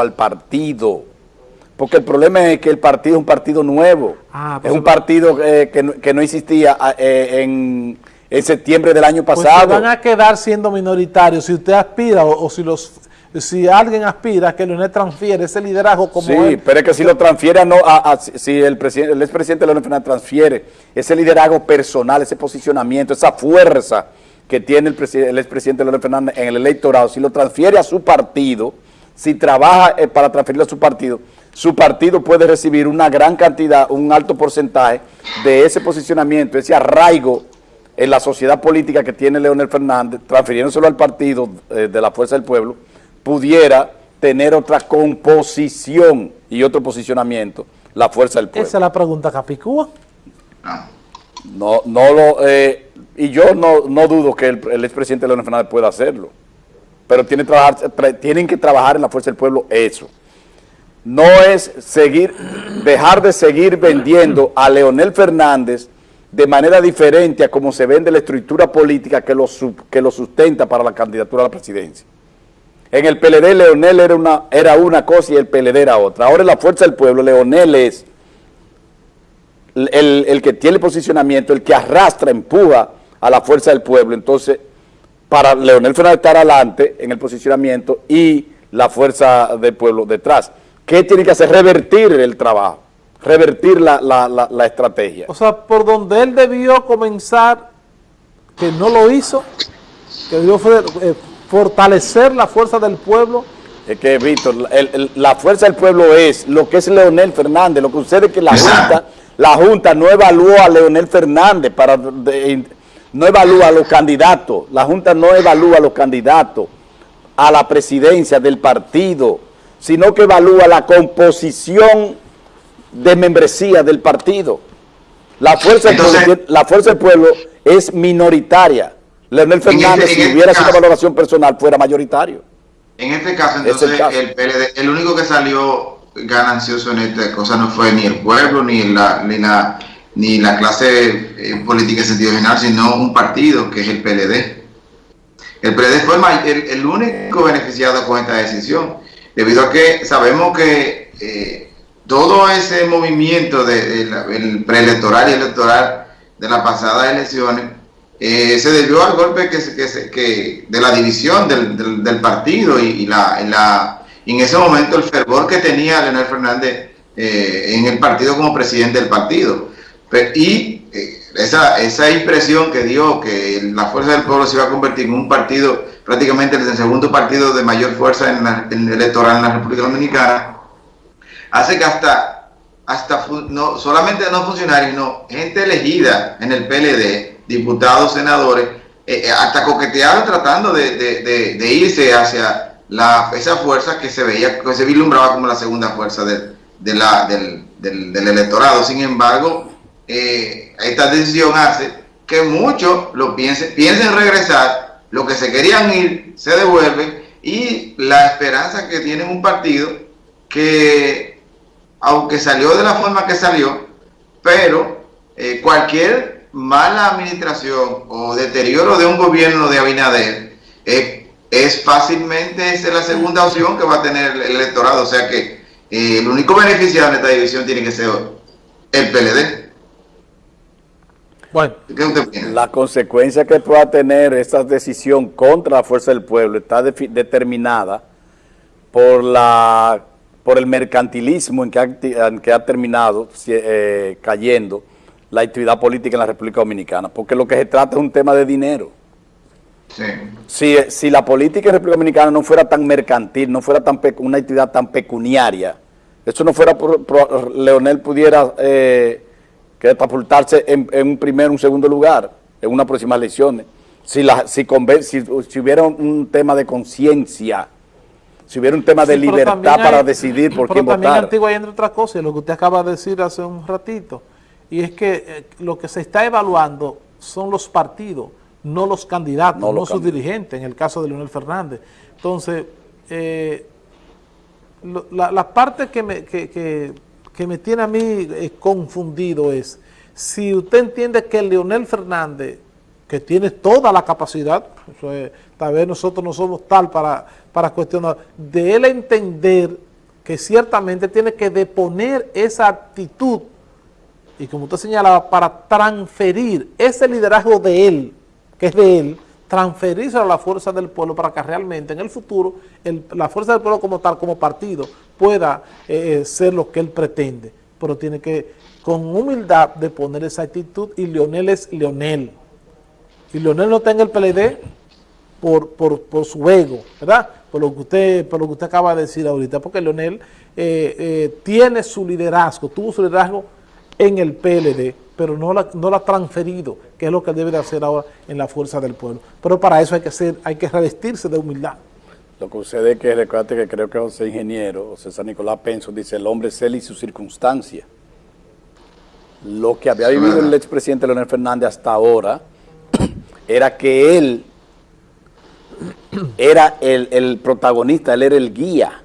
al partido. Porque el problema es que el partido es un partido nuevo. Ah, pues es un partido eh, que, no, que, no, existía ah, eh, en, en, septiembre del año pues pasado. Pues van a quedar siendo minoritarios si usted aspira o, o si los si alguien aspira a que Leonel transfiere ese liderazgo como Sí, pero es que si lo transfiere, no, a, a, si el, presidente, el expresidente Leonel Fernández transfiere ese liderazgo personal, ese posicionamiento, esa fuerza que tiene el, el expresidente Leonel Fernández en el electorado, si lo transfiere a su partido, si trabaja eh, para transferirlo a su partido, su partido puede recibir una gran cantidad, un alto porcentaje de ese posicionamiento, ese arraigo en la sociedad política que tiene Leonel Fernández, transfiriéndoselo al partido eh, de la Fuerza del Pueblo, pudiera tener otra composición y otro posicionamiento, la fuerza del pueblo. Esa es la pregunta, Capicúa. No, no lo, eh, y yo no, no, dudo que el, el expresidente Leonel Fernández pueda hacerlo, pero tienen que trabajar en la fuerza del pueblo eso. No es seguir, dejar de seguir vendiendo a Leonel Fernández de manera diferente a como se vende la estructura política que lo, sustenta para la candidatura a la presidencia. En el PLD Leonel era una, era una cosa y el PLD era otra. Ahora en la Fuerza del Pueblo Leonel es el, que tiene posicionamiento, el que arrastra, empuja a la Fuerza del Pueblo. Entonces, para Leonel Fernández estar adelante en el posicionamiento y la Fuerza del Pueblo detrás. ¿Qué tiene que hacer? Revertir el trabajo, revertir la, la, la, la estrategia. O sea, por donde él debió comenzar, que no lo hizo, que debió eh, fortalecer la fuerza del pueblo. Es que, Víctor, el, el, la fuerza del pueblo es lo que es Leonel Fernández. Lo que sucede es que la Junta, la Junta no evaluó a Leonel Fernández, para de, no evalúa a los candidatos. La Junta no evalúa a los candidatos a la presidencia del partido, sino que evalúa la composición de membresía del partido. La fuerza, Entonces, del, pueblo, la fuerza del pueblo es minoritaria. Leonel Fernández, este, si hubiera sido valoración personal, fuera mayoritario. En este caso, entonces, el, el, PLD, el único que salió ganancioso en esta cosa no fue ni el pueblo, ni la, ni la, ni la clase eh, política en sentido general, sino un partido, que es el PLD. El PLD fue el, único beneficiado con esta decisión, debido a que sabemos que eh, todo ese movimiento del de, de preelectoral y electoral de las pasadas elecciones eh, se debió al golpe que, de la división del, partido y, la, en ese momento el fervor que tenía Leonel Fernández en el partido como presidente del partido. Pero, y eh, esa, esa impresión que dio que la Fuerza del Pueblo se iba a convertir en un partido, prácticamente el segundo partido de mayor fuerza en, la, en el electoral en la República Dominicana, hace que hasta, hasta no, solamente no funcionarios, sino gente elegida en el PLD, diputados, senadores, eh, eh, hasta coquetearon tratando de, de, irse hacia la, esa fuerza que se veía, que se vislumbraba como la segunda fuerza del, del, del, electorado. Sin embargo, eh, esta decisión hace que muchos lo piensen, piensen regresar, lo que se querían ir se devuelven y la esperanza que tiene un partido que, aunque salió de la forma que salió, pero eh, cualquier mala administración o deterioro de un gobierno de Abinader, eh, es fácilmente es la segunda opción que va a tener el electorado. O sea que el único beneficiado en esta división tiene que ser el PLD. Bueno, la consecuencia que pueda tener esta decisión contra la fuerza del pueblo está de, determinada por la por el mercantilismo en que ha, en que ha terminado eh, cayendo la actividad política en la República Dominicana, porque lo que se trata es un tema de dinero. Sí. Si, si la política en República Dominicana no fuera tan mercantil, no fuera tan una actividad tan pecuniaria, eso no fuera por, por Leonel pudiera eh, catapultarse en, en, un primer, un segundo lugar, en una próxima elecciones. Si, la, si, si, si hubiera un tema de conciencia, si hubiera un tema de sí, libertad hay, para decidir por quién votar. Pero también Antigua hay entre otras cosas, lo que usted acaba de decir hace un ratito, y es que eh, lo que se está evaluando son los partidos, no los candidatos, no, no sus dirigentes, en el caso de Leonel Fernández. Entonces, eh, lo, la, la, parte que me, que, que, que me tiene a mí eh, confundido es, si usted entiende que Leonel Fernández que tiene toda la capacidad, tal vez nosotros no somos tal para, para cuestionar, de él entender que ciertamente tiene que deponer esa actitud y como usted señalaba, para transferir ese liderazgo de él, que es de él, transferirse a la fuerza del pueblo para que realmente en el futuro la fuerza del pueblo como tal, como partido, pueda eh, ser lo que él pretende. Pero tiene que, con humildad, de poner esa actitud y Leonel es Leonel. Y Leonel no está en el PLD por, por, su ego, ¿verdad? Por lo, que usted, por lo que usted acaba de decir ahorita, porque Leonel eh, eh, tiene su liderazgo, tuvo su liderazgo en el PLD, pero no la, no la ha transferido, que es lo que debe de hacer ahora en la fuerza del pueblo. Pero para eso hay que ser, hay que revestirse de humildad. Lo que sucede es que, recuerda que creo que José Ingeniero, San Nicolás Penso, dice el hombre es él y su circunstancia. Lo que había vivido el expresidente Leonel Fernández hasta ahora era que él era el, el protagonista, él era el guía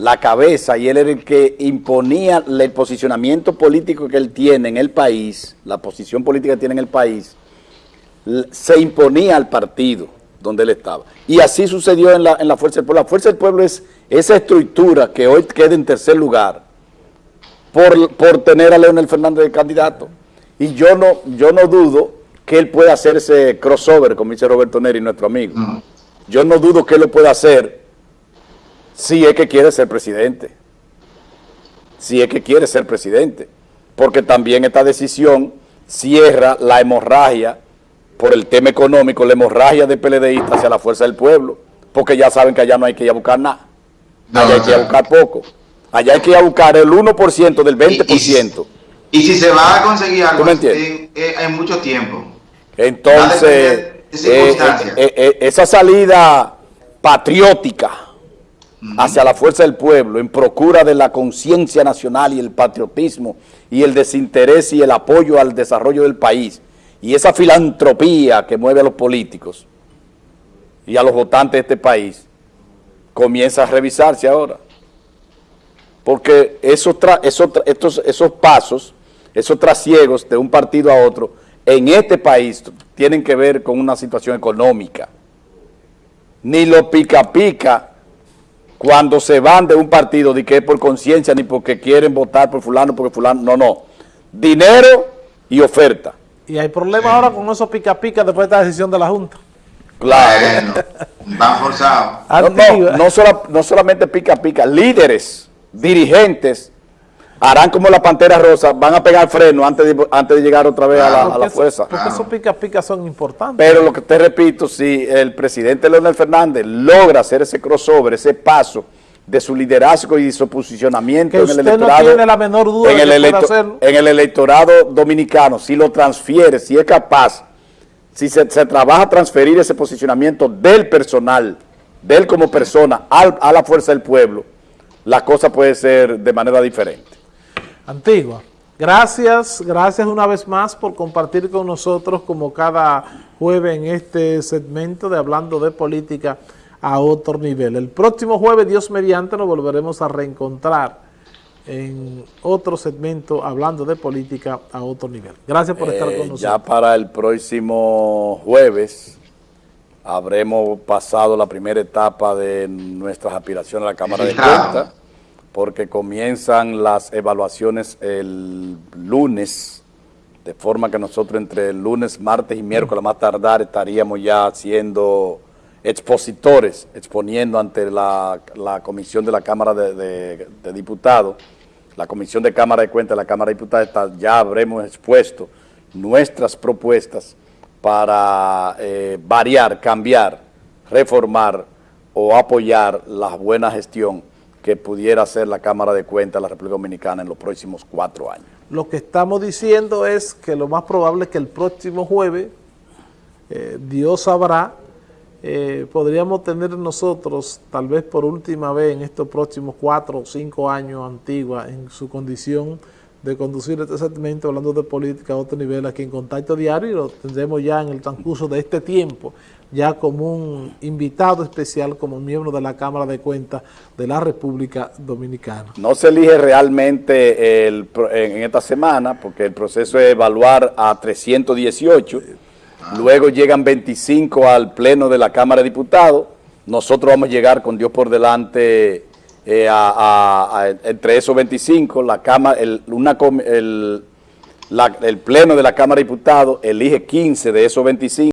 la cabeza y él era el que imponía el posicionamiento político que él tiene en el país, la posición política que tiene en el país, se imponía al partido donde él estaba. Y así sucedió en la, en la Fuerza del Pueblo. La Fuerza del Pueblo es esa estructura que hoy queda en tercer lugar por, por tener a Leonel Fernández de candidato. Y yo no, yo no dudo que él pueda hacer ese crossover, como dice Roberto Neri, nuestro amigo. Yo no dudo que él lo pueda hacer si es que quiere ser presidente. Si es que quiere ser presidente. Porque también esta decisión cierra la hemorragia por el tema económico, la hemorragia de PLDistas hacia la fuerza del pueblo. Porque ya saben que allá no hay que ir a buscar nada. Allá hay que ir a buscar poco. Allá hay que ir a buscar el 1% del 20%. Y, si se va a conseguir algo en, en, mucho tiempo. Entonces, eh, eh, eh, esa salida patriótica hacia la fuerza del pueblo en procura de la conciencia nacional y el patriotismo y el desinterés y el apoyo al desarrollo del país y esa filantropía que mueve a los políticos y a los votantes de este país comienza a revisarse ahora. Porque esos, esos, esos pasos, esos trasiegos de un partido a otro en este país tienen que ver con una situación económica. Ni lo pica pica cuando se van de un partido de que es por conciencia ni porque quieren votar por fulano, porque fulano, no, no. Dinero y oferta. Y hay problemas ahora con esos pica pica después de esta decisión de la Junta. Claro. van forzados. No, no solamente pica pica, líderes, dirigentes harán como la Pantera Rosa, van a pegar freno antes de, antes de llegar otra vez a la, fuerza. porque esos pica pica son importantes. Pero lo que te repito, si el presidente Leonel Fernández logra hacer ese crossover, ese paso de su liderazgo y su posicionamiento en el electorado, no tiene la menor duda en, el en el electorado dominicano, si lo transfiere, si es capaz, si se, se trabaja a transferir ese posicionamiento del personal, de él como persona, a la fuerza del pueblo, la cosa puede ser de manera diferente. Antigua. Gracias, gracias una vez más por compartir con nosotros como cada jueves en este segmento de Hablando de Política a otro nivel. El próximo jueves, Dios mediante, nos volveremos a reencontrar en otro segmento hablando de política a otro nivel. Gracias por estar con eh, nosotros. Ya para el próximo jueves habremos pasado la primera etapa de nuestras aspiraciones a la Cámara de Cuentas porque comienzan las evaluaciones el lunes, de forma que nosotros entre el lunes, martes y miércoles más tardar estaríamos ya siendo expositores, exponiendo ante la, comisión de la Cámara de, Diputados, la comisión de Cámara de Cuentas de la Cámara de Diputados, ya habremos expuesto nuestras propuestas para eh, variar, cambiar, reformar o apoyar la buena gestión que pudiera ser la Cámara de Cuentas de la República Dominicana en los próximos cuatro años. Lo que estamos diciendo es que lo más probable es que el próximo jueves, eh, Dios sabrá, eh, podríamos tener nosotros, tal vez por última vez en estos próximos cuatro o cinco años antigua, en su condición de conducir este segmento hablando de política a otro nivel aquí en Contacto Diario y lo tendremos ya en el transcurso de este tiempo ya como un invitado especial como miembro de la Cámara de Cuentas de la República Dominicana. No se elige realmente en esta semana porque el proceso es evaluar a 318 Ah. Luego llegan 25 al pleno de la Cámara de Diputados. Nosotros vamos a llegar con Dios por delante eh, entre esos 25. La el, una, el, el pleno de la Cámara de Diputados elige 15 de esos 25.